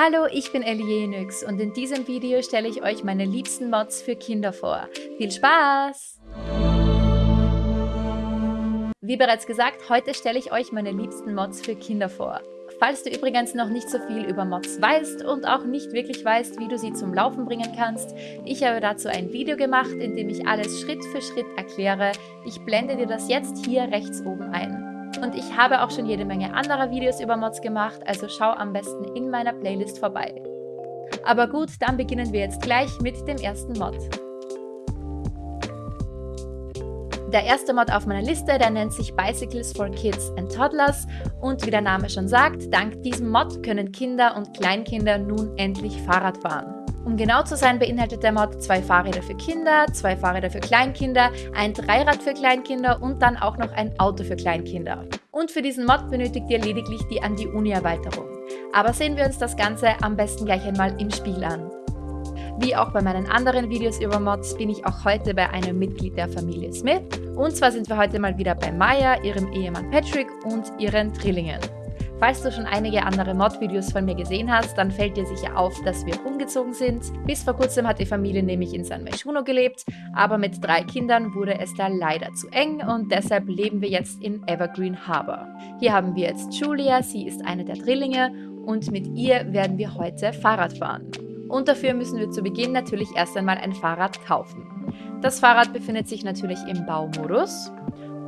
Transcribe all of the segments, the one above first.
Hallo, ich bin Ellie und in diesem Video stelle ich euch meine liebsten Mods für Kinder vor. Viel Spaß! Wie bereits gesagt, heute stelle ich euch meine liebsten Mods für Kinder vor. Falls du übrigens noch nicht so viel über Mods weißt und auch nicht wirklich weißt, wie du sie zum Laufen bringen kannst, ich habe dazu ein Video gemacht, in dem ich alles Schritt für Schritt erkläre. Ich blende dir das jetzt hier rechts oben ein. Und ich habe auch schon jede Menge anderer Videos über Mods gemacht, also schau am besten in meiner Playlist vorbei. Aber gut, dann beginnen wir jetzt gleich mit dem ersten Mod. Der erste Mod auf meiner Liste, der nennt sich Bicycles for Kids and Toddlers und wie der Name schon sagt, dank diesem Mod können Kinder und Kleinkinder nun endlich Fahrrad fahren. Um genau zu sein, beinhaltet der Mod zwei Fahrräder für Kinder, zwei Fahrräder für Kleinkinder, ein Dreirad für Kleinkinder und dann auch noch ein Auto für Kleinkinder. Und für diesen Mod benötigt ihr lediglich die An die Uni Erweiterung. Aber sehen wir uns das Ganze am besten gleich einmal im Spiel an. Wie auch bei meinen anderen Videos über Mods bin ich auch heute bei einem Mitglied der Familie Smith. Und zwar sind wir heute mal wieder bei Maya, ihrem Ehemann Patrick und ihren Drillingen. Falls du schon einige andere Mod-Videos von mir gesehen hast, dann fällt dir sicher auf, dass wir umgezogen sind. Bis vor kurzem hat die Familie nämlich in San Myshuno gelebt, aber mit drei Kindern wurde es da leider zu eng und deshalb leben wir jetzt in Evergreen Harbor. Hier haben wir jetzt Julia, sie ist eine der Drillinge und mit ihr werden wir heute Fahrrad fahren. Und dafür müssen wir zu Beginn natürlich erst einmal ein Fahrrad kaufen. Das Fahrrad befindet sich natürlich im Baumodus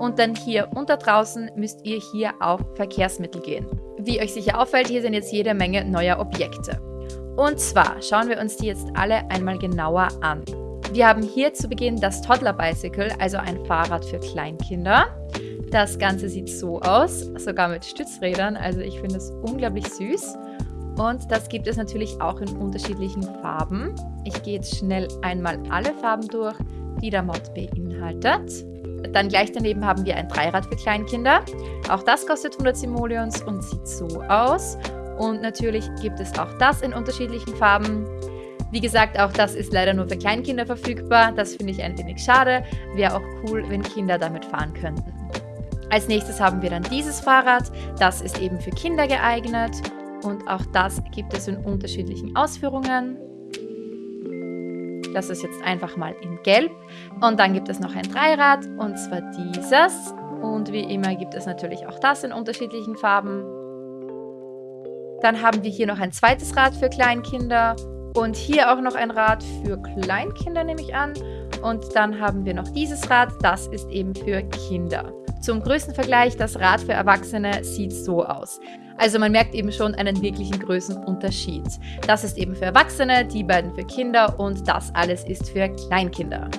und dann hier unter draußen müsst ihr hier auf Verkehrsmittel gehen. Wie euch sicher auffällt, hier sind jetzt jede Menge neuer Objekte. Und zwar schauen wir uns die jetzt alle einmal genauer an. Wir haben hier zu Beginn das Toddler Bicycle, also ein Fahrrad für Kleinkinder. Das Ganze sieht so aus, sogar mit Stützrädern, also ich finde es unglaublich süß. Und das gibt es natürlich auch in unterschiedlichen Farben. Ich gehe jetzt schnell einmal alle Farben durch, die der Mod beinhaltet. Dann gleich daneben haben wir ein Dreirad für Kleinkinder. Auch das kostet 100 Simoleons und sieht so aus. Und natürlich gibt es auch das in unterschiedlichen Farben. Wie gesagt, auch das ist leider nur für Kleinkinder verfügbar. Das finde ich ein wenig schade. Wäre auch cool, wenn Kinder damit fahren könnten. Als nächstes haben wir dann dieses Fahrrad. Das ist eben für Kinder geeignet. Und auch das gibt es in unterschiedlichen Ausführungen. Das ist jetzt einfach mal in Gelb. Und dann gibt es noch ein Dreirad und zwar dieses. Und wie immer gibt es natürlich auch das in unterschiedlichen Farben. Dann haben wir hier noch ein zweites Rad für Kleinkinder und hier auch noch ein Rad für Kleinkinder, nehme ich an. Und dann haben wir noch dieses Rad, das ist eben für Kinder. Zum Größenvergleich, das Rad für Erwachsene sieht so aus. Also man merkt eben schon einen wirklichen Größenunterschied. Das ist eben für Erwachsene, die beiden für Kinder und das alles ist für Kleinkinder.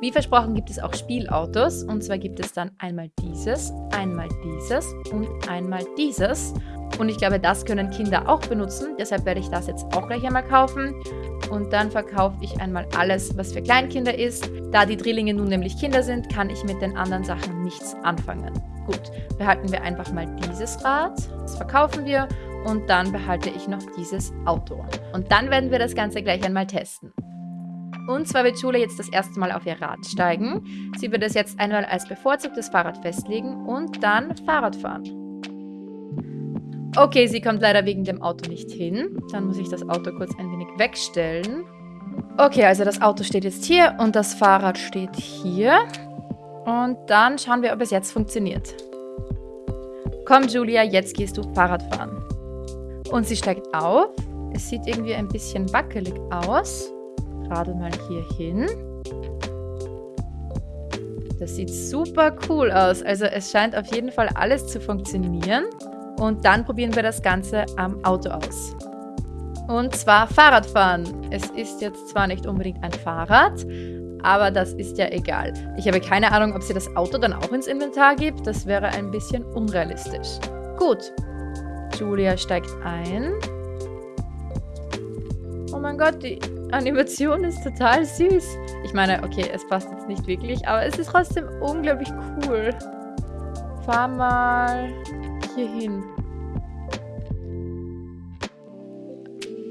Wie versprochen gibt es auch Spielautos und zwar gibt es dann einmal dieses, einmal dieses und einmal dieses. Und ich glaube, das können Kinder auch benutzen, deshalb werde ich das jetzt auch gleich einmal kaufen. Und dann verkaufe ich einmal alles, was für Kleinkinder ist. Da die Drillinge nun nämlich Kinder sind, kann ich mit den anderen Sachen nichts anfangen. Gut, behalten wir einfach mal dieses Rad, das verkaufen wir und dann behalte ich noch dieses Auto. Und dann werden wir das Ganze gleich einmal testen. Und zwar wird Schule jetzt das erste Mal auf ihr Rad steigen. Sie wird es jetzt einmal als bevorzugtes Fahrrad festlegen und dann Fahrrad fahren. Okay, sie kommt leider wegen dem Auto nicht hin. Dann muss ich das Auto kurz ein wenig wegstellen. Okay, also das Auto steht jetzt hier und das Fahrrad steht hier. Und dann schauen wir, ob es jetzt funktioniert. Komm, Julia, jetzt gehst du Fahrrad fahren. Und sie steigt auf. Es sieht irgendwie ein bisschen wackelig aus. Gerade mal hier hin. Das sieht super cool aus. Also es scheint auf jeden Fall alles zu funktionieren. Und dann probieren wir das Ganze am Auto aus. Und zwar Fahrradfahren. Es ist jetzt zwar nicht unbedingt ein Fahrrad, aber das ist ja egal. Ich habe keine Ahnung, ob sie das Auto dann auch ins Inventar gibt. Das wäre ein bisschen unrealistisch. Gut. Julia steigt ein. Oh mein Gott, die Animation ist total süß. Ich meine, okay, es passt jetzt nicht wirklich, aber es ist trotzdem unglaublich cool. Fahr mal hier hin.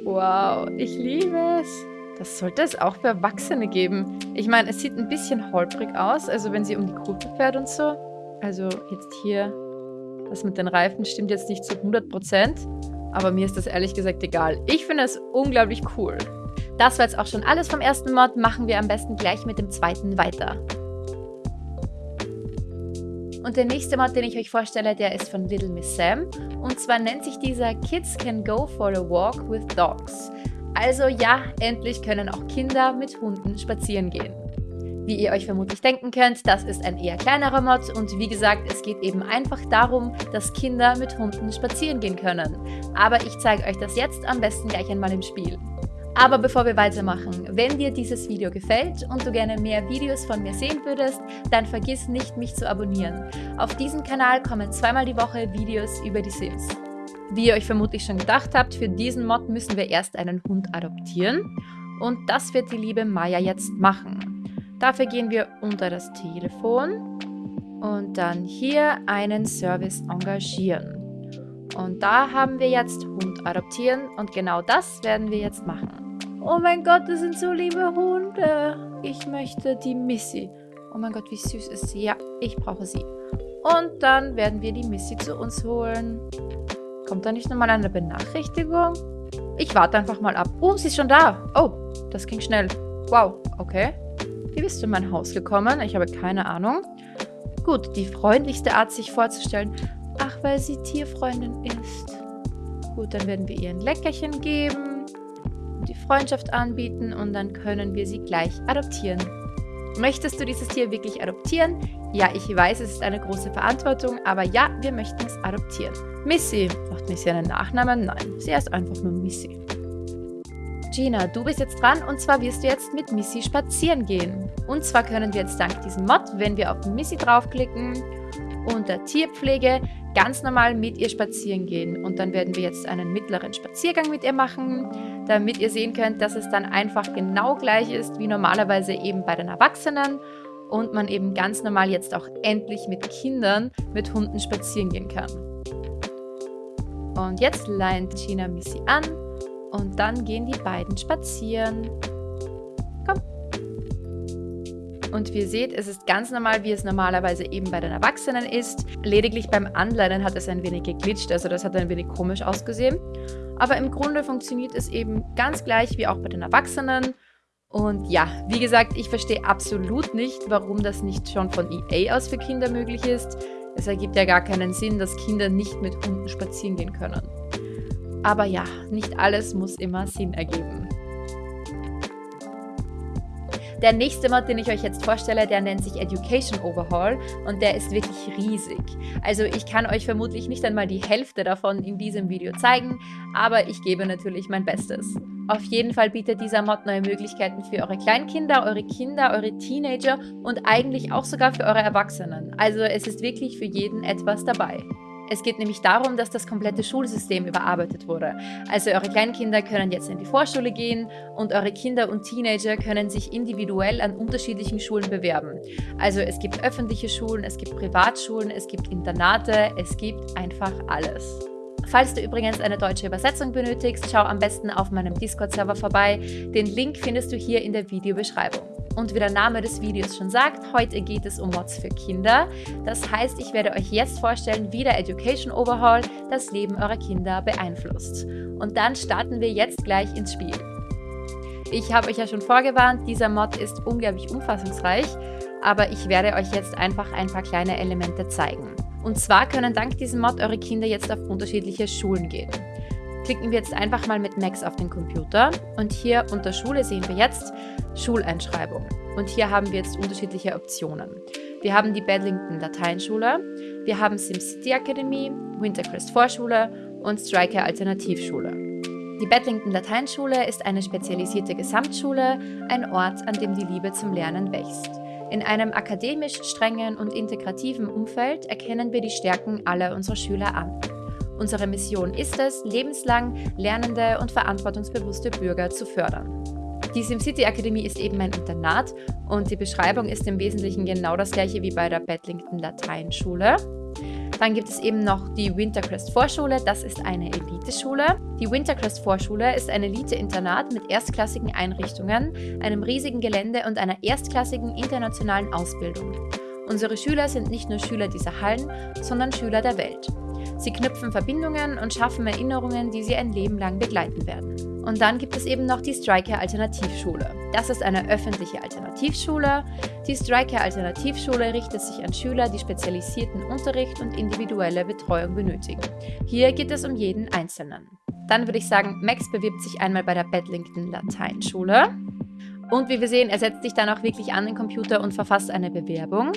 Wow, ich liebe es. Das sollte es auch für Erwachsene geben. Ich meine, es sieht ein bisschen holprig aus, also wenn sie um die Kurve fährt und so. Also jetzt hier, das mit den Reifen stimmt jetzt nicht zu 100%. Aber mir ist das ehrlich gesagt egal. Ich finde es unglaublich cool. Das war jetzt auch schon alles vom ersten Mod. Machen wir am besten gleich mit dem zweiten weiter. Und der nächste Mod, den ich euch vorstelle, der ist von Little Miss Sam. Und zwar nennt sich dieser Kids Can Go for a Walk with Dogs. Also ja, endlich können auch Kinder mit Hunden spazieren gehen. Wie ihr euch vermutlich denken könnt, das ist ein eher kleinerer Mod und wie gesagt, es geht eben einfach darum, dass Kinder mit Hunden spazieren gehen können. Aber ich zeige euch das jetzt am besten gleich einmal im Spiel. Aber bevor wir weitermachen, wenn dir dieses Video gefällt und du gerne mehr Videos von mir sehen würdest, dann vergiss nicht, mich zu abonnieren. Auf diesem Kanal kommen zweimal die Woche Videos über die Sims. Wie ihr euch vermutlich schon gedacht habt, für diesen Mod müssen wir erst einen Hund adoptieren. Und das wird die liebe Maya jetzt machen. Dafür gehen wir unter das Telefon und dann hier einen Service engagieren. Und da haben wir jetzt Hund adoptieren und genau das werden wir jetzt machen. Oh mein Gott, das sind so liebe Hunde. Ich möchte die Missy. Oh mein Gott, wie süß ist sie. Ja, ich brauche sie. Und dann werden wir die Missy zu uns holen. Kommt da nicht nochmal eine Benachrichtigung? Ich warte einfach mal ab. Oh, sie ist schon da. Oh, das ging schnell. Wow, okay. Wie bist du in mein Haus gekommen? Ich habe keine Ahnung. Gut, die freundlichste Art, sich vorzustellen. Ach, weil sie Tierfreundin ist. Gut, dann werden wir ihr ein Leckerchen geben die Freundschaft anbieten und dann können wir sie gleich adoptieren. Möchtest du dieses Tier wirklich adoptieren? Ja, ich weiß, es ist eine große Verantwortung, aber ja, wir möchten es adoptieren. Missy. Braucht Missy einen Nachnamen? Nein, sie heißt einfach nur Missy. Gina, du bist jetzt dran und zwar wirst du jetzt mit Missy spazieren gehen. Und zwar können wir jetzt dank diesem Mod, wenn wir auf Missy draufklicken, unter Tierpflege ganz normal mit ihr spazieren gehen. Und dann werden wir jetzt einen mittleren Spaziergang mit ihr machen, damit ihr sehen könnt, dass es dann einfach genau gleich ist wie normalerweise eben bei den Erwachsenen und man eben ganz normal jetzt auch endlich mit Kindern mit Hunden spazieren gehen kann. Und jetzt leint Gina Missy an und dann gehen die beiden spazieren. Und wie ihr seht, es ist ganz normal, wie es normalerweise eben bei den Erwachsenen ist. Lediglich beim Anleinen hat es ein wenig geglitscht, also das hat ein wenig komisch ausgesehen. Aber im Grunde funktioniert es eben ganz gleich wie auch bei den Erwachsenen. Und ja, wie gesagt, ich verstehe absolut nicht, warum das nicht schon von EA aus für Kinder möglich ist. Es ergibt ja gar keinen Sinn, dass Kinder nicht mit Hunden spazieren gehen können. Aber ja, nicht alles muss immer Sinn ergeben. Der nächste Mod, den ich euch jetzt vorstelle, der nennt sich Education Overhaul und der ist wirklich riesig. Also ich kann euch vermutlich nicht einmal die Hälfte davon in diesem Video zeigen, aber ich gebe natürlich mein Bestes. Auf jeden Fall bietet dieser Mod neue Möglichkeiten für eure Kleinkinder, eure Kinder, eure Teenager und eigentlich auch sogar für eure Erwachsenen. Also es ist wirklich für jeden etwas dabei. Es geht nämlich darum, dass das komplette Schulsystem überarbeitet wurde. Also eure Kleinkinder können jetzt in die Vorschule gehen und eure Kinder und Teenager können sich individuell an unterschiedlichen Schulen bewerben. Also es gibt öffentliche Schulen, es gibt Privatschulen, es gibt Internate, es gibt einfach alles. Falls du übrigens eine deutsche Übersetzung benötigst, schau am besten auf meinem Discord-Server vorbei. Den Link findest du hier in der Videobeschreibung. Und wie der Name des Videos schon sagt, heute geht es um Mods für Kinder. Das heißt, ich werde euch jetzt vorstellen, wie der Education Overhaul das Leben eurer Kinder beeinflusst. Und dann starten wir jetzt gleich ins Spiel. Ich habe euch ja schon vorgewarnt, dieser Mod ist unglaublich umfassungsreich, aber ich werde euch jetzt einfach ein paar kleine Elemente zeigen. Und zwar können dank diesem Mod eure Kinder jetzt auf unterschiedliche Schulen gehen. Klicken wir jetzt einfach mal mit Max auf den Computer und hier unter Schule sehen wir jetzt Schuleinschreibung. Und hier haben wir jetzt unterschiedliche Optionen. Wir haben die Bedlington Lateinschule, wir haben SimCity Academy, Wintercrest Vorschule und Striker Alternativschule. Die Bedlington Lateinschule ist eine spezialisierte Gesamtschule, ein Ort, an dem die Liebe zum Lernen wächst. In einem akademisch strengen und integrativen Umfeld erkennen wir die Stärken aller unserer Schüler an. Unsere Mission ist es, lebenslang lernende und verantwortungsbewusste Bürger zu fördern. Die SimCity Akademie ist eben ein Internat und die Beschreibung ist im Wesentlichen genau das gleiche wie bei der Bedlington Lateinschule. Dann gibt es eben noch die Wintercrest Vorschule, das ist eine Eliteschule. Die Wintercrest Vorschule ist ein Elite-Internat mit erstklassigen Einrichtungen, einem riesigen Gelände und einer erstklassigen internationalen Ausbildung. Unsere Schüler sind nicht nur Schüler dieser Hallen, sondern Schüler der Welt. Sie knüpfen Verbindungen und schaffen Erinnerungen, die sie ein Leben lang begleiten werden. Und dann gibt es eben noch die Striker Alternativschule. Das ist eine öffentliche Alternativschule. Die Striker Alternativschule richtet sich an Schüler, die spezialisierten Unterricht und individuelle Betreuung benötigen. Hier geht es um jeden Einzelnen. Dann würde ich sagen, Max bewirbt sich einmal bei der Bedlington Lateinschule. Und wie wir sehen, er setzt sich dann auch wirklich an den Computer und verfasst eine Bewerbung.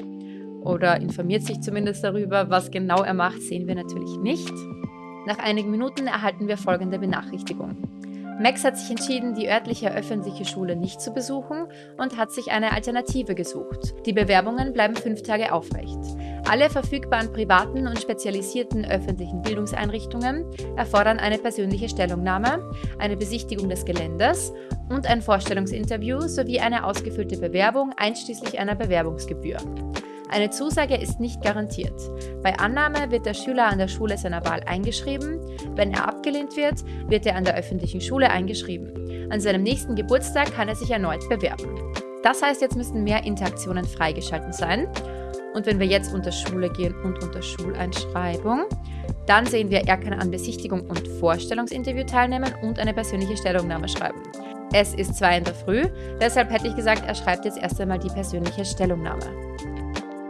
Oder informiert sich zumindest darüber, was genau er macht, sehen wir natürlich nicht. Nach einigen Minuten erhalten wir folgende Benachrichtigung. Max hat sich entschieden, die örtliche öffentliche Schule nicht zu besuchen und hat sich eine Alternative gesucht. Die Bewerbungen bleiben fünf Tage aufrecht. Alle verfügbaren privaten und spezialisierten öffentlichen Bildungseinrichtungen erfordern eine persönliche Stellungnahme, eine Besichtigung des Geländes und ein Vorstellungsinterview sowie eine ausgefüllte Bewerbung einschließlich einer Bewerbungsgebühr. Eine Zusage ist nicht garantiert. Bei Annahme wird der Schüler an der Schule seiner Wahl eingeschrieben. Wenn er abgelehnt wird, wird er an der öffentlichen Schule eingeschrieben. An seinem nächsten Geburtstag kann er sich erneut bewerben. Das heißt, jetzt müssten mehr Interaktionen freigeschaltet sein. Und wenn wir jetzt unter Schule gehen und unter Schuleinschreibung, dann sehen wir, er kann an Besichtigung und Vorstellungsinterview teilnehmen und eine persönliche Stellungnahme schreiben. Es ist 2 in der Früh, deshalb hätte ich gesagt, er schreibt jetzt erst einmal die persönliche Stellungnahme.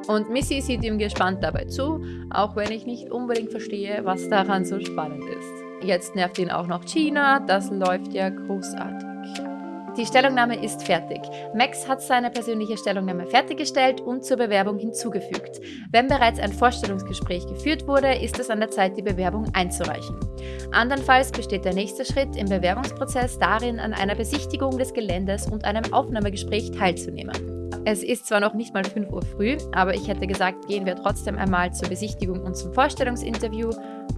Und Missy sieht ihm gespannt dabei zu, auch wenn ich nicht unbedingt verstehe, was daran so spannend ist. Jetzt nervt ihn auch noch China, das läuft ja großartig. Die Stellungnahme ist fertig. Max hat seine persönliche Stellungnahme fertiggestellt und zur Bewerbung hinzugefügt. Wenn bereits ein Vorstellungsgespräch geführt wurde, ist es an der Zeit, die Bewerbung einzureichen. Andernfalls besteht der nächste Schritt im Bewerbungsprozess darin, an einer Besichtigung des Geländes und einem Aufnahmegespräch teilzunehmen. Es ist zwar noch nicht mal 5 Uhr früh, aber ich hätte gesagt, gehen wir trotzdem einmal zur Besichtigung und zum Vorstellungsinterview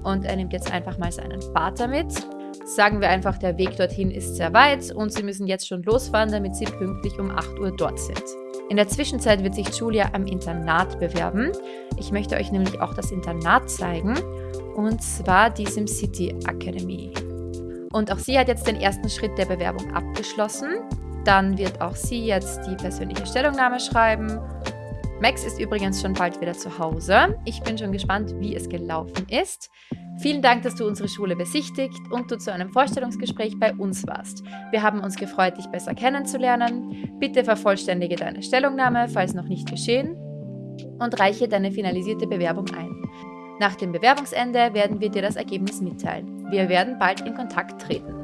und er nimmt jetzt einfach mal seinen Vater mit. Sagen wir einfach, der Weg dorthin ist sehr weit und sie müssen jetzt schon losfahren, damit sie pünktlich um 8 Uhr dort sind. In der Zwischenzeit wird sich Julia am Internat bewerben. Ich möchte euch nämlich auch das Internat zeigen und zwar die SimCity Academy. Und auch sie hat jetzt den ersten Schritt der Bewerbung abgeschlossen. Dann wird auch sie jetzt die persönliche Stellungnahme schreiben. Max ist übrigens schon bald wieder zu Hause. Ich bin schon gespannt, wie es gelaufen ist. Vielen Dank, dass du unsere Schule besichtigt und du zu einem Vorstellungsgespräch bei uns warst. Wir haben uns gefreut, dich besser kennenzulernen. Bitte vervollständige deine Stellungnahme, falls noch nicht geschehen, und reiche deine finalisierte Bewerbung ein. Nach dem Bewerbungsende werden wir dir das Ergebnis mitteilen. Wir werden bald in Kontakt treten.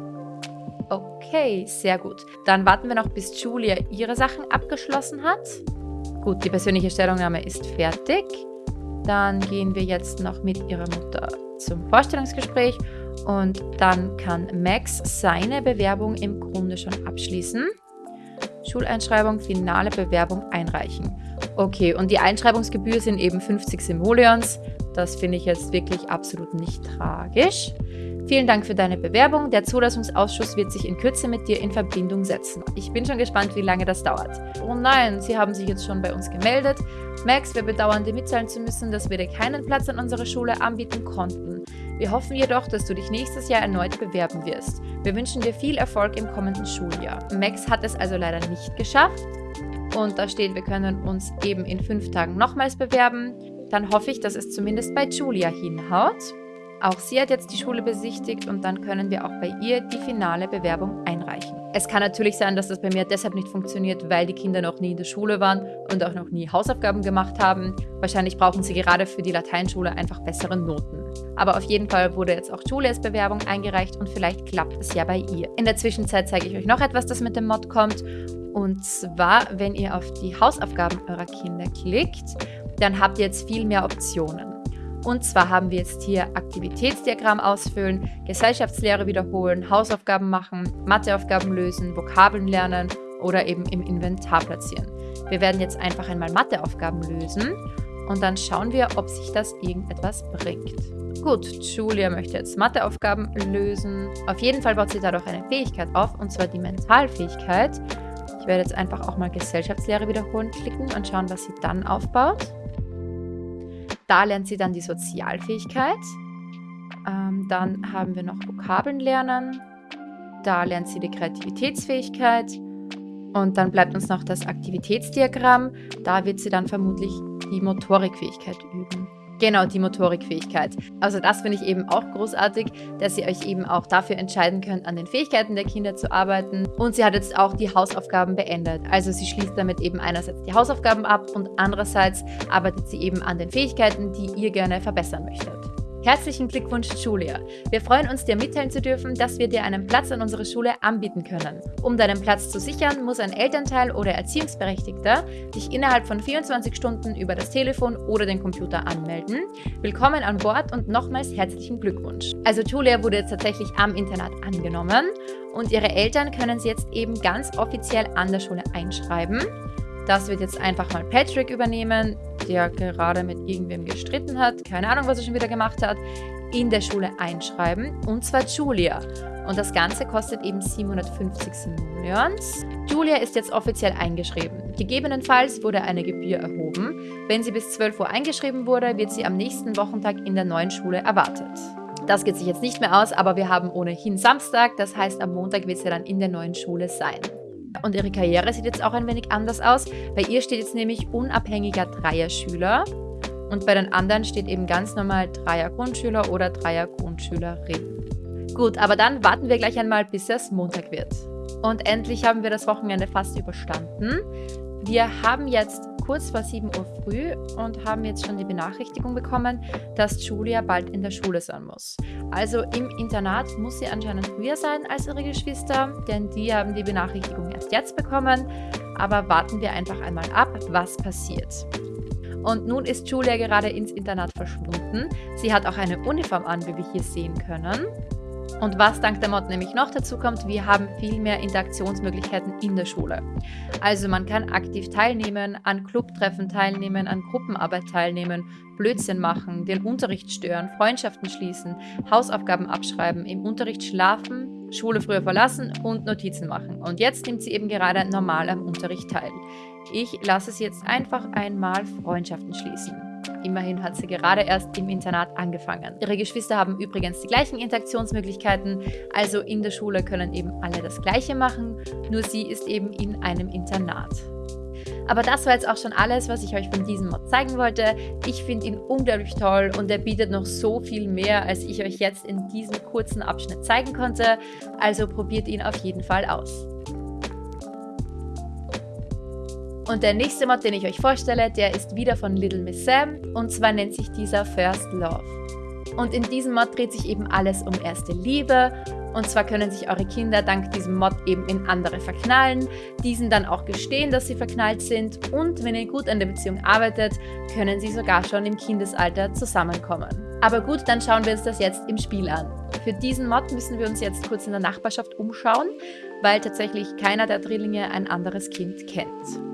Okay, sehr gut. Dann warten wir noch, bis Julia ihre Sachen abgeschlossen hat. Gut, die persönliche Stellungnahme ist fertig. Dann gehen wir jetzt noch mit ihrer Mutter zum Vorstellungsgespräch und dann kann Max seine Bewerbung im Grunde schon abschließen. Schuleinschreibung, finale Bewerbung einreichen. Okay, und die Einschreibungsgebühr sind eben 50 Simoleons. Das finde ich jetzt wirklich absolut nicht tragisch. Vielen Dank für deine Bewerbung. Der Zulassungsausschuss wird sich in Kürze mit dir in Verbindung setzen. Ich bin schon gespannt, wie lange das dauert. Oh nein, Sie haben sich jetzt schon bei uns gemeldet. Max, wir bedauern dir mitteilen zu müssen, dass wir dir keinen Platz an unserer Schule anbieten konnten. Wir hoffen jedoch, dass du dich nächstes Jahr erneut bewerben wirst. Wir wünschen dir viel Erfolg im kommenden Schuljahr. Max hat es also leider nicht geschafft. Und da steht, wir können uns eben in fünf Tagen nochmals bewerben. Dann hoffe ich, dass es zumindest bei Julia hinhaut. Auch sie hat jetzt die Schule besichtigt und dann können wir auch bei ihr die finale Bewerbung einreichen. Es kann natürlich sein, dass das bei mir deshalb nicht funktioniert, weil die Kinder noch nie in der Schule waren und auch noch nie Hausaufgaben gemacht haben. Wahrscheinlich brauchen sie gerade für die Lateinschule einfach bessere Noten. Aber auf jeden Fall wurde jetzt auch Julias Bewerbung eingereicht und vielleicht klappt es ja bei ihr. In der Zwischenzeit zeige ich euch noch etwas, das mit dem Mod kommt. Und zwar, wenn ihr auf die Hausaufgaben eurer Kinder klickt, dann habt ihr jetzt viel mehr Optionen. Und zwar haben wir jetzt hier Aktivitätsdiagramm ausfüllen, Gesellschaftslehre wiederholen, Hausaufgaben machen, Matheaufgaben lösen, Vokabeln lernen oder eben im Inventar platzieren. Wir werden jetzt einfach einmal Matheaufgaben lösen und dann schauen wir, ob sich das irgendetwas bringt. Gut, Julia möchte jetzt Matheaufgaben lösen. Auf jeden Fall baut sie dadurch eine Fähigkeit auf, und zwar die Mentalfähigkeit. Ich werde jetzt einfach auch mal Gesellschaftslehre wiederholen klicken und schauen, was sie dann aufbaut. Da lernt sie dann die Sozialfähigkeit. Ähm, dann haben wir noch Vokabeln lernen. Da lernt sie die Kreativitätsfähigkeit. Und dann bleibt uns noch das Aktivitätsdiagramm. Da wird sie dann vermutlich die Motorikfähigkeit üben. Genau, die Motorikfähigkeit. Also das finde ich eben auch großartig, dass ihr euch eben auch dafür entscheiden könnt, an den Fähigkeiten der Kinder zu arbeiten. Und sie hat jetzt auch die Hausaufgaben beendet. Also sie schließt damit eben einerseits die Hausaufgaben ab und andererseits arbeitet sie eben an den Fähigkeiten, die ihr gerne verbessern möchtet. Herzlichen Glückwunsch, Julia. Wir freuen uns, dir mitteilen zu dürfen, dass wir dir einen Platz an unserer Schule anbieten können. Um deinen Platz zu sichern, muss ein Elternteil oder Erziehungsberechtigter dich innerhalb von 24 Stunden über das Telefon oder den Computer anmelden. Willkommen an Bord und nochmals herzlichen Glückwunsch. Also Julia wurde jetzt tatsächlich am Internat angenommen und ihre Eltern können sie jetzt eben ganz offiziell an der Schule einschreiben. Das wird jetzt einfach mal Patrick übernehmen, der gerade mit irgendwem gestritten hat, keine Ahnung, was er schon wieder gemacht hat, in der Schule einschreiben, und zwar Julia. Und das Ganze kostet eben 750 Simoleons. Julia ist jetzt offiziell eingeschrieben. Gegebenenfalls wurde eine Gebühr erhoben. Wenn sie bis 12 Uhr eingeschrieben wurde, wird sie am nächsten Wochentag in der neuen Schule erwartet. Das geht sich jetzt nicht mehr aus, aber wir haben ohnehin Samstag, das heißt am Montag wird sie dann in der neuen Schule sein. Und ihre Karriere sieht jetzt auch ein wenig anders aus. Bei ihr steht jetzt nämlich unabhängiger Dreier-Schüler und bei den anderen steht eben ganz normal Dreier-Grundschüler oder Dreier-Grundschülerin. Gut, aber dann warten wir gleich einmal, bis es Montag wird. Und endlich haben wir das Wochenende fast überstanden. Wir haben jetzt kurz vor 7 Uhr früh und haben jetzt schon die Benachrichtigung bekommen, dass Julia bald in der Schule sein muss. Also im Internat muss sie anscheinend früher sein als ihre Geschwister, denn die haben die Benachrichtigung erst jetzt bekommen. Aber warten wir einfach einmal ab, was passiert. Und nun ist Julia gerade ins Internat verschwunden. Sie hat auch eine Uniform an, wie wir hier sehen können. Und was dank der Mod nämlich noch dazu kommt, wir haben viel mehr Interaktionsmöglichkeiten in der Schule. Also man kann aktiv teilnehmen, an Clubtreffen teilnehmen, an Gruppenarbeit teilnehmen, Blödsinn machen, den Unterricht stören, Freundschaften schließen, Hausaufgaben abschreiben, im Unterricht schlafen, Schule früher verlassen und Notizen machen. Und jetzt nimmt sie eben gerade normal am Unterricht teil. Ich lasse sie jetzt einfach einmal Freundschaften schließen. Immerhin hat sie gerade erst im Internat angefangen. Ihre Geschwister haben übrigens die gleichen Interaktionsmöglichkeiten, also in der Schule können eben alle das Gleiche machen, nur sie ist eben in einem Internat. Aber das war jetzt auch schon alles, was ich euch von diesem Mod zeigen wollte. Ich finde ihn unglaublich toll und er bietet noch so viel mehr, als ich euch jetzt in diesem kurzen Abschnitt zeigen konnte. Also probiert ihn auf jeden Fall aus. Und der nächste Mod, den ich euch vorstelle, der ist wieder von Little Miss Sam und zwar nennt sich dieser First Love. Und in diesem Mod dreht sich eben alles um erste Liebe und zwar können sich eure Kinder dank diesem Mod eben in andere verknallen, diesen dann auch gestehen, dass sie verknallt sind und wenn ihr gut an der Beziehung arbeitet, können sie sogar schon im Kindesalter zusammenkommen. Aber gut, dann schauen wir uns das jetzt im Spiel an. Für diesen Mod müssen wir uns jetzt kurz in der Nachbarschaft umschauen, weil tatsächlich keiner der Drillinge ein anderes Kind kennt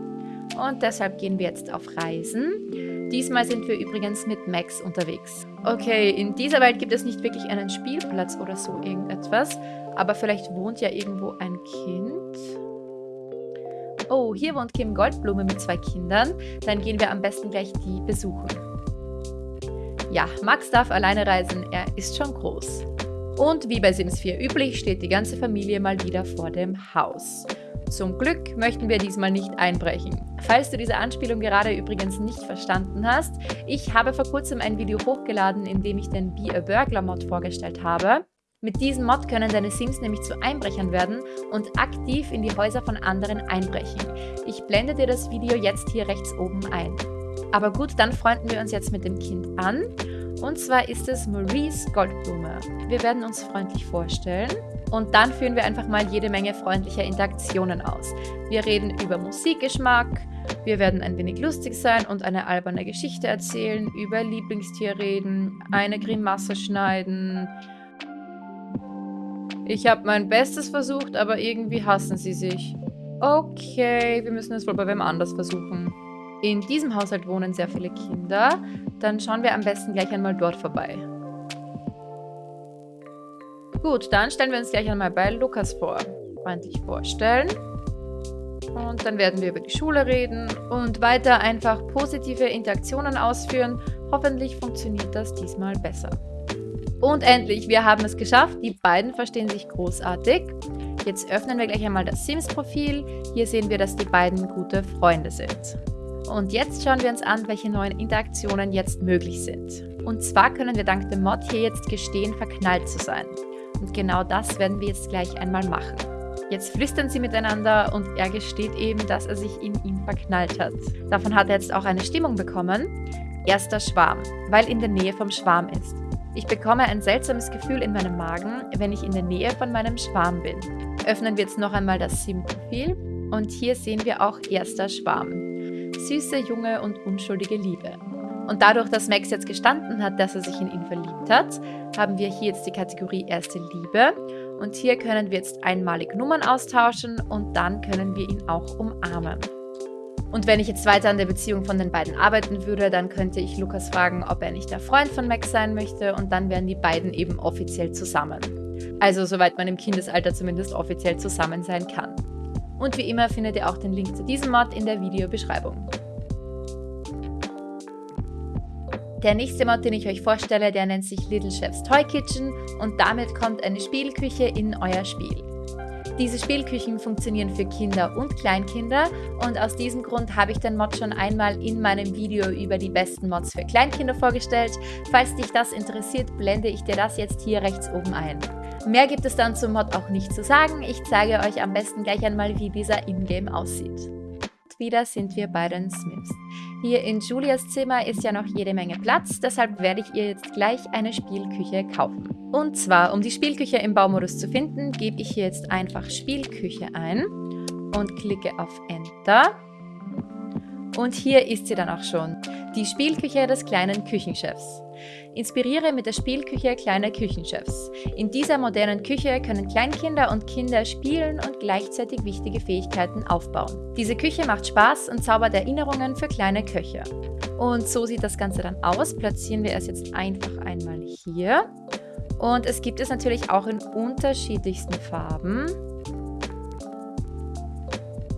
und deshalb gehen wir jetzt auf Reisen. Diesmal sind wir übrigens mit Max unterwegs. Okay, in dieser Welt gibt es nicht wirklich einen Spielplatz oder so irgendetwas, aber vielleicht wohnt ja irgendwo ein Kind. Oh, hier wohnt Kim Goldblume mit zwei Kindern. Dann gehen wir am besten gleich die besuchen. Ja, Max darf alleine reisen, er ist schon groß. Und wie bei Sims 4 üblich, steht die ganze Familie mal wieder vor dem Haus. Zum Glück möchten wir diesmal nicht einbrechen. Falls du diese Anspielung gerade übrigens nicht verstanden hast, ich habe vor kurzem ein Video hochgeladen, in dem ich den Be a Burglar Mod vorgestellt habe. Mit diesem Mod können deine Sims nämlich zu Einbrechern werden und aktiv in die Häuser von anderen einbrechen. Ich blende dir das Video jetzt hier rechts oben ein. Aber gut, dann freunden wir uns jetzt mit dem Kind an. Und zwar ist es Maurice Goldblume. Wir werden uns freundlich vorstellen. Und dann führen wir einfach mal jede Menge freundlicher Interaktionen aus. Wir reden über Musikgeschmack, wir werden ein wenig lustig sein und eine alberne Geschichte erzählen, über Lieblingstier reden, eine Grimasse schneiden. Ich habe mein Bestes versucht, aber irgendwie hassen sie sich. Okay, wir müssen es wohl bei wem anders versuchen. In diesem Haushalt wohnen sehr viele Kinder. Dann schauen wir am besten gleich einmal dort vorbei. Gut, dann stellen wir uns gleich einmal bei Lukas vor. Freundlich vorstellen. Und dann werden wir über die Schule reden und weiter einfach positive Interaktionen ausführen. Hoffentlich funktioniert das diesmal besser. Und endlich, wir haben es geschafft. Die beiden verstehen sich großartig. Jetzt öffnen wir gleich einmal das Sims-Profil. Hier sehen wir, dass die beiden gute Freunde sind. Und jetzt schauen wir uns an, welche neuen Interaktionen jetzt möglich sind. Und zwar können wir dank dem Mod hier jetzt gestehen, verknallt zu sein. Und genau das werden wir jetzt gleich einmal machen. Jetzt flüstern sie miteinander und er gesteht eben, dass er sich in ihn verknallt hat. Davon hat er jetzt auch eine Stimmung bekommen. Erster Schwarm, weil in der Nähe vom Schwarm ist. Ich bekomme ein seltsames Gefühl in meinem Magen, wenn ich in der Nähe von meinem Schwarm bin. Öffnen wir jetzt noch einmal das Sim-Profil und hier sehen wir auch erster Schwarm. Süße, junge und unschuldige Liebe. Und dadurch, dass Max jetzt gestanden hat, dass er sich in ihn verliebt hat, haben wir hier jetzt die Kategorie Erste Liebe. Und hier können wir jetzt einmalig Nummern austauschen und dann können wir ihn auch umarmen. Und wenn ich jetzt weiter an der Beziehung von den beiden arbeiten würde, dann könnte ich Lukas fragen, ob er nicht der Freund von Max sein möchte und dann wären die beiden eben offiziell zusammen. Also soweit man im Kindesalter zumindest offiziell zusammen sein kann. Und wie immer findet ihr auch den Link zu diesem Mod in der Videobeschreibung. Der nächste Mod, den ich euch vorstelle, der nennt sich Little Chef's Toy Kitchen und damit kommt eine Spielküche in euer Spiel. Diese Spielküchen funktionieren für Kinder und Kleinkinder und aus diesem Grund habe ich den Mod schon einmal in meinem Video über die besten Mods für Kleinkinder vorgestellt. Falls dich das interessiert, blende ich dir das jetzt hier rechts oben ein. Mehr gibt es dann zum Mod auch nicht zu sagen. Ich zeige euch am besten gleich einmal, wie dieser Ingame aussieht wieder sind wir bei den Smiths. Hier in Julias Zimmer ist ja noch jede Menge Platz, deshalb werde ich ihr jetzt gleich eine Spielküche kaufen. Und zwar, um die Spielküche im Baumodus zu finden, gebe ich hier jetzt einfach Spielküche ein und klicke auf Enter. Und hier ist sie dann auch schon, die Spielküche des kleinen Küchenchefs. Inspiriere mit der Spielküche kleiner Küchenchefs. In dieser modernen Küche können Kleinkinder und Kinder spielen und gleichzeitig wichtige Fähigkeiten aufbauen. Diese Küche macht Spaß und zaubert Erinnerungen für kleine Köche. Und so sieht das Ganze dann aus. Platzieren wir es jetzt einfach einmal hier. Und es gibt es natürlich auch in unterschiedlichsten Farben.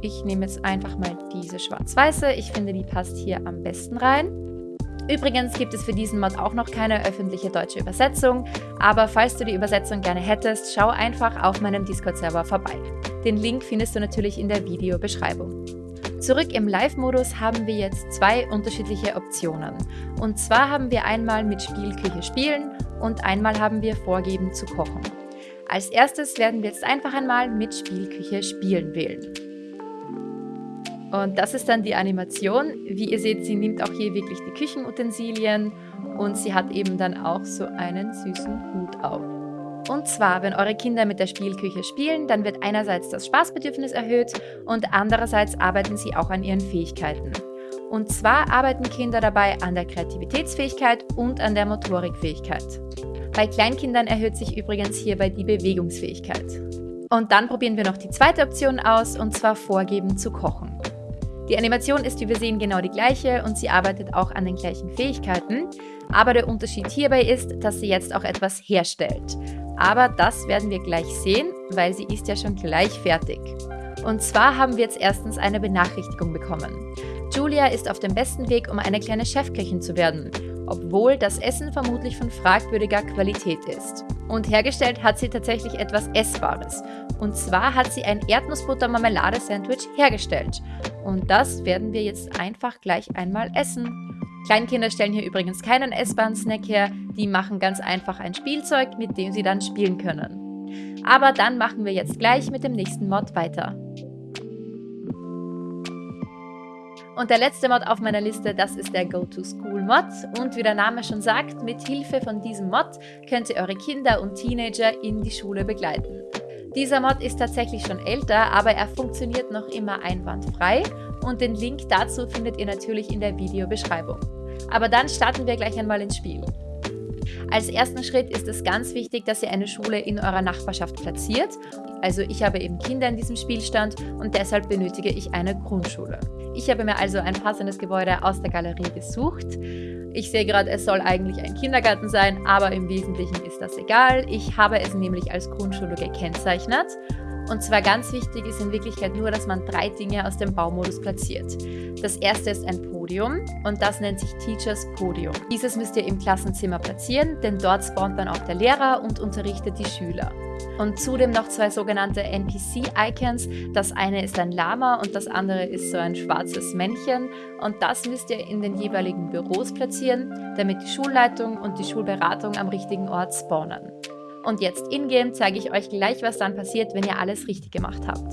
Ich nehme jetzt einfach mal diese schwarz-weiße. Ich finde, die passt hier am besten rein. Übrigens gibt es für diesen Mod auch noch keine öffentliche deutsche Übersetzung, aber falls du die Übersetzung gerne hättest, schau einfach auf meinem Discord-Server vorbei. Den Link findest du natürlich in der Videobeschreibung. Zurück im Live-Modus haben wir jetzt zwei unterschiedliche Optionen. Und zwar haben wir einmal mit Spielküche spielen und einmal haben wir vorgeben zu kochen. Als erstes werden wir jetzt einfach einmal mit Spielküche spielen wählen. Und das ist dann die Animation. Wie ihr seht, sie nimmt auch hier wirklich die Küchenutensilien und sie hat eben dann auch so einen süßen Hut auf. Und zwar, wenn eure Kinder mit der Spielküche spielen, dann wird einerseits das Spaßbedürfnis erhöht und andererseits arbeiten sie auch an ihren Fähigkeiten. Und zwar arbeiten Kinder dabei an der Kreativitätsfähigkeit und an der Motorikfähigkeit. Bei Kleinkindern erhöht sich übrigens hierbei die Bewegungsfähigkeit. Und dann probieren wir noch die zweite Option aus, und zwar vorgeben zu kochen. Die Animation ist wie wir sehen genau die gleiche und sie arbeitet auch an den gleichen Fähigkeiten, aber der Unterschied hierbei ist, dass sie jetzt auch etwas herstellt. Aber das werden wir gleich sehen, weil sie ist ja schon gleich fertig. Und zwar haben wir jetzt erstens eine Benachrichtigung bekommen. Julia ist auf dem besten Weg, um eine kleine Chefköchin zu werden, obwohl das Essen vermutlich von fragwürdiger Qualität ist. Und hergestellt hat sie tatsächlich etwas Essbares. Und zwar hat sie ein Erdnussbutter-Marmelade-Sandwich hergestellt. Und das werden wir jetzt einfach gleich einmal essen. Kleinkinder stellen hier übrigens keinen essbaren Snack her, die machen ganz einfach ein Spielzeug, mit dem sie dann spielen können. Aber dann machen wir jetzt gleich mit dem nächsten Mod weiter. Und der letzte Mod auf meiner Liste, das ist der Go-to-School-Mod. Und wie der Name schon sagt, mit Hilfe von diesem Mod könnt ihr eure Kinder und Teenager in die Schule begleiten. Dieser Mod ist tatsächlich schon älter, aber er funktioniert noch immer einwandfrei und den Link dazu findet ihr natürlich in der Videobeschreibung. Aber dann starten wir gleich einmal ins Spiel. Als ersten Schritt ist es ganz wichtig, dass ihr eine Schule in eurer Nachbarschaft platziert. Also ich habe eben Kinder in diesem Spielstand und deshalb benötige ich eine Grundschule. Ich habe mir also ein passendes Gebäude aus der Galerie gesucht. Ich sehe gerade, es soll eigentlich ein Kindergarten sein, aber im Wesentlichen ist das egal. Ich habe es nämlich als Grundschule gekennzeichnet. Und zwar ganz wichtig ist in Wirklichkeit nur, dass man drei Dinge aus dem Baumodus platziert. Das erste ist ein Podium und das nennt sich Teachers Podium. Dieses müsst ihr im Klassenzimmer platzieren, denn dort spawnt dann auch der Lehrer und unterrichtet die Schüler. Und zudem noch zwei sogenannte NPC-Icons. Das eine ist ein Lama und das andere ist so ein schwarzes Männchen. Und das müsst ihr in den jeweiligen Büros platzieren, damit die Schulleitung und die Schulberatung am richtigen Ort spawnen. Und jetzt in-game zeige ich euch gleich, was dann passiert, wenn ihr alles richtig gemacht habt.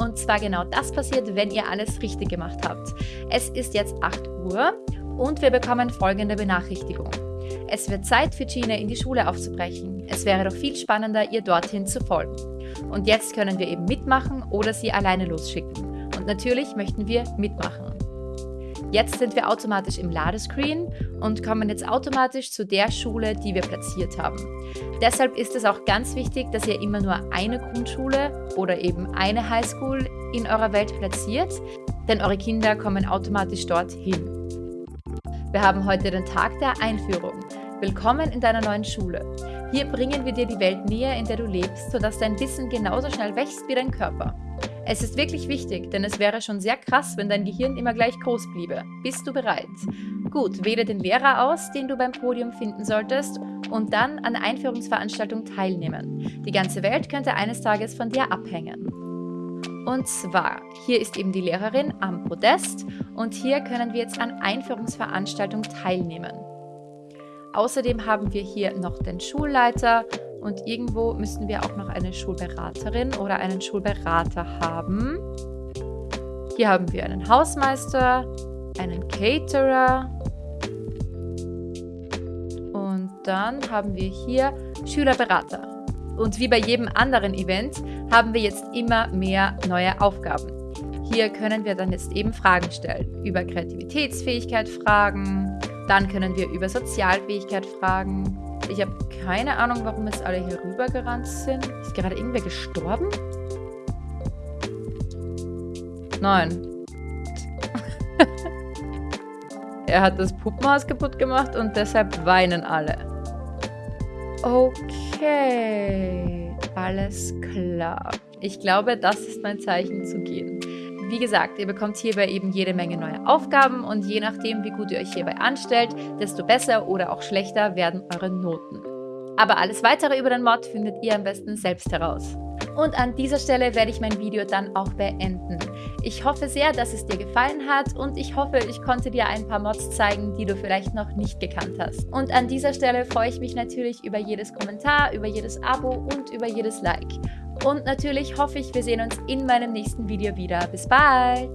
Und zwar genau das passiert, wenn ihr alles richtig gemacht habt. Es ist jetzt 8 Uhr und wir bekommen folgende Benachrichtigung. Es wird Zeit für Gina in die Schule aufzubrechen. Es wäre doch viel spannender, ihr dorthin zu folgen. Und jetzt können wir eben mitmachen oder sie alleine losschicken. Und natürlich möchten wir mitmachen. Jetzt sind wir automatisch im Ladescreen und kommen jetzt automatisch zu der Schule, die wir platziert haben. Deshalb ist es auch ganz wichtig, dass ihr immer nur eine Grundschule oder eben eine Highschool in eurer Welt platziert, denn eure Kinder kommen automatisch dorthin. Wir haben heute den Tag der Einführung. Willkommen in deiner neuen Schule. Hier bringen wir dir die Welt näher, in der du lebst, sodass dein Wissen genauso schnell wächst wie dein Körper. Es ist wirklich wichtig, denn es wäre schon sehr krass, wenn dein Gehirn immer gleich groß bliebe. Bist du bereit? Gut, wähle den Lehrer aus, den du beim Podium finden solltest und dann an der Einführungsveranstaltung teilnehmen. Die ganze Welt könnte eines Tages von dir abhängen. Und zwar, hier ist eben die Lehrerin am Podest und hier können wir jetzt an Einführungsveranstaltungen teilnehmen. Außerdem haben wir hier noch den Schulleiter und irgendwo müssten wir auch noch eine Schulberaterin oder einen Schulberater haben. Hier haben wir einen Hausmeister, einen Caterer und dann haben wir hier Schülerberater. Und wie bei jedem anderen Event haben wir jetzt immer mehr neue Aufgaben. Hier können wir dann jetzt eben Fragen stellen. Über Kreativitätsfähigkeit fragen, dann können wir über Sozialfähigkeit fragen. Ich habe keine Ahnung, warum jetzt alle hier rübergerannt sind. Ist gerade irgendwer gestorben? Nein. er hat das Puppenhaus kaputt gemacht und deshalb weinen alle. Okay, alles klar. Ich glaube, das ist mein Zeichen zu gehen. Wie gesagt, ihr bekommt hierbei eben jede Menge neue Aufgaben und je nachdem, wie gut ihr euch hierbei anstellt, desto besser oder auch schlechter werden eure Noten. Aber alles weitere über den Mod findet ihr am besten selbst heraus. Und an dieser Stelle werde ich mein Video dann auch beenden. Ich hoffe sehr, dass es dir gefallen hat und ich hoffe, ich konnte dir ein paar Mods zeigen, die du vielleicht noch nicht gekannt hast. Und an dieser Stelle freue ich mich natürlich über jedes Kommentar, über jedes Abo und über jedes Like. Und natürlich hoffe ich, wir sehen uns in meinem nächsten Video wieder. Bis bald!